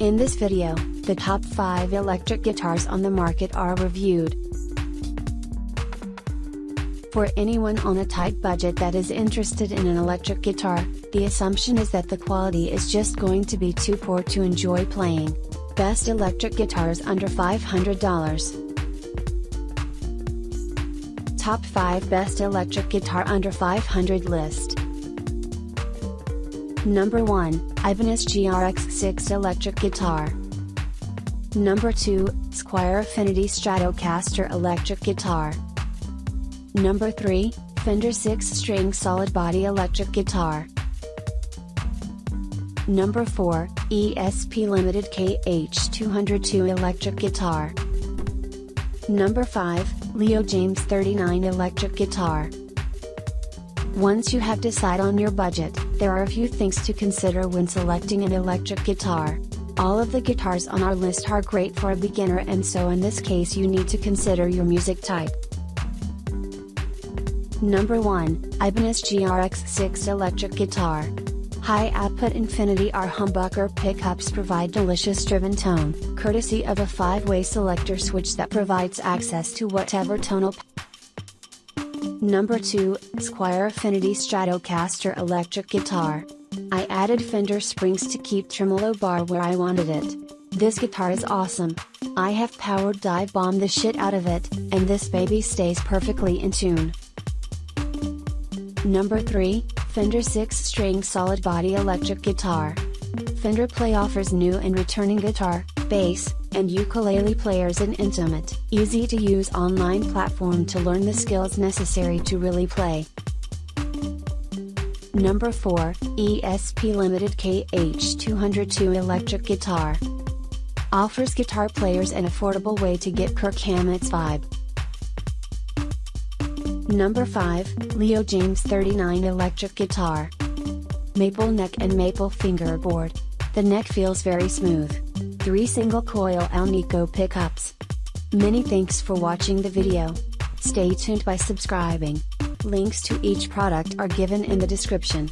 In this video, the top 5 electric guitars on the market are reviewed. For anyone on a tight budget that is interested in an electric guitar, the assumption is that the quality is just going to be too poor to enjoy playing. Best electric guitars under $500. Top 5 Best Electric Guitar Under 500 List Number 1, Ibanez GRX6 Electric Guitar. Number 2, Squier Affinity Stratocaster Electric Guitar. Number 3, Fender 6 String Solid Body Electric Guitar. Number 4, ESP Limited KH202 Electric Guitar. Number 5, Leo Jaymz 39 Electric Guitar. Once you have decided on your budget, there are a few things to consider when selecting an electric guitar. All of the guitars on our list are great for a beginner and so in this case you need to consider your music type. Number 1, Ibanez GRX6 Electric Guitar. High output Infinity R humbucker pickups provide delicious driven tone, courtesy of a 5-way selector switch that provides access to whatever tonal Number 2, Squier Affinity Stratocaster Electric Guitar. I added Fender springs to keep tremolo bar where I wanted it. This guitar is awesome. I have powered dive bombed the shit out of it, and this baby stays perfectly in tune. Number 3, Fender 6 String Solid Body Electric Guitar. Fender Play offers new and returning guitar, bass, and ukulele players an intimate, easy to use online platform to learn the skills necessary to really play. Number 4, ESP Limited KH202 Electric Guitar. Offers guitar players an affordable way to get Kirk Hammett's vibe. Number 5, Leo Jaymz 39 Electric Guitar. Maple neck and maple fingerboard. The neck feels very smooth. 3 single coil Alnico pickups. Many thanks for watching the video. Stay tuned by subscribing. Links to each product are given in the description.